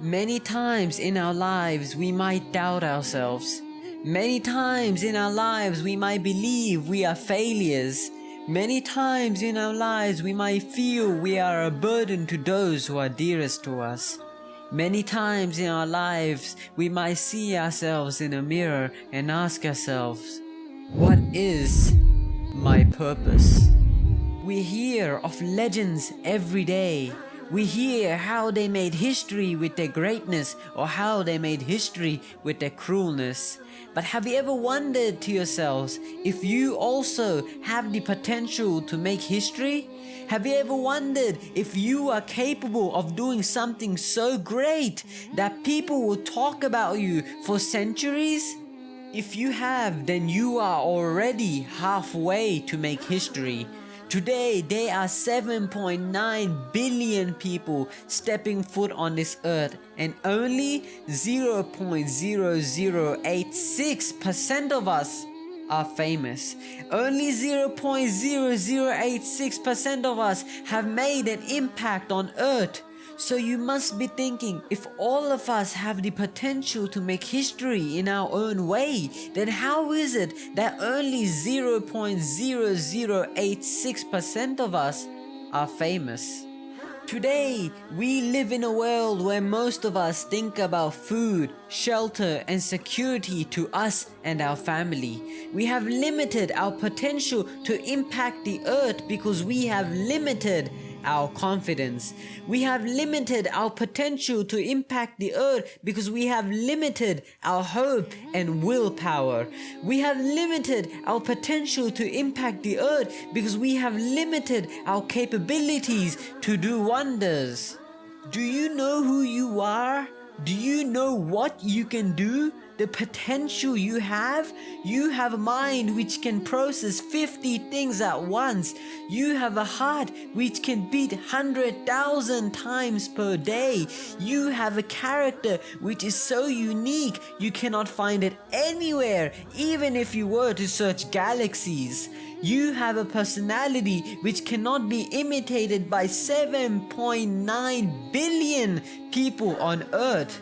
Many times in our lives we might doubt ourselves. Many times in our lives we might believe we are failures. Many times in our lives we might feel we are a burden to those who are dearest to us. Many times in our lives we might see ourselves in a mirror and ask ourselves, what is my purpose? We hear of legends every day we hear how they made history with their greatness or how they made history with their cruelness. But have you ever wondered to yourselves if you also have the potential to make history? Have you ever wondered if you are capable of doing something so great that people will talk about you for centuries? If you have, then you are already halfway to make history. Today, there are 7.9 billion people stepping foot on this earth and only 0.0086% of us are famous. Only 0.0086% of us have made an impact on earth. So you must be thinking, if all of us have the potential to make history in our own way, then how is it that only 0.0086% of us are famous? Today, we live in a world where most of us think about food, shelter and security to us and our family. We have limited our potential to impact the earth because we have limited our confidence. We have limited our potential to impact the earth because we have limited our hope and willpower. We have limited our potential to impact the earth because we have limited our capabilities to do wonders. Do you know who you are? Do you know what you can do? The potential you have. You have a mind which can process 50 things at once. You have a heart which can beat 100,000 times per day. You have a character which is so unique you cannot find it anywhere even if you were to search galaxies. You have a personality which cannot be imitated by 7.9 billion people on earth.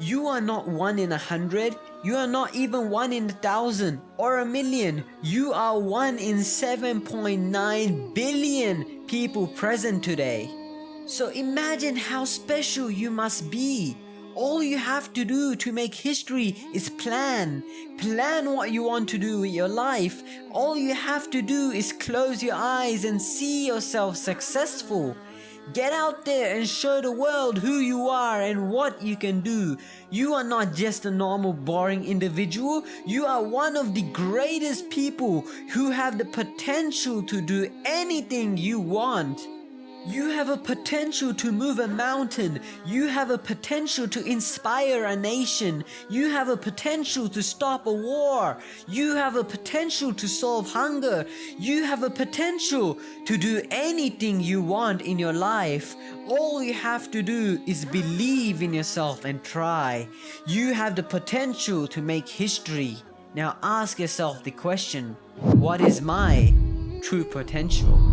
You are not one in a hundred, you are not even one in a thousand or a million. You are one in 7.9 billion people present today. So imagine how special you must be. All you have to do to make history is plan. Plan what you want to do with your life. All you have to do is close your eyes and see yourself successful. Get out there and show the world who you are and what you can do. You are not just a normal boring individual. You are one of the greatest people who have the potential to do anything you want. You have a potential to move a mountain. You have a potential to inspire a nation. You have a potential to stop a war. You have a potential to solve hunger. You have a potential to do anything you want in your life. All you have to do is believe in yourself and try. You have the potential to make history. Now ask yourself the question, what is my true potential?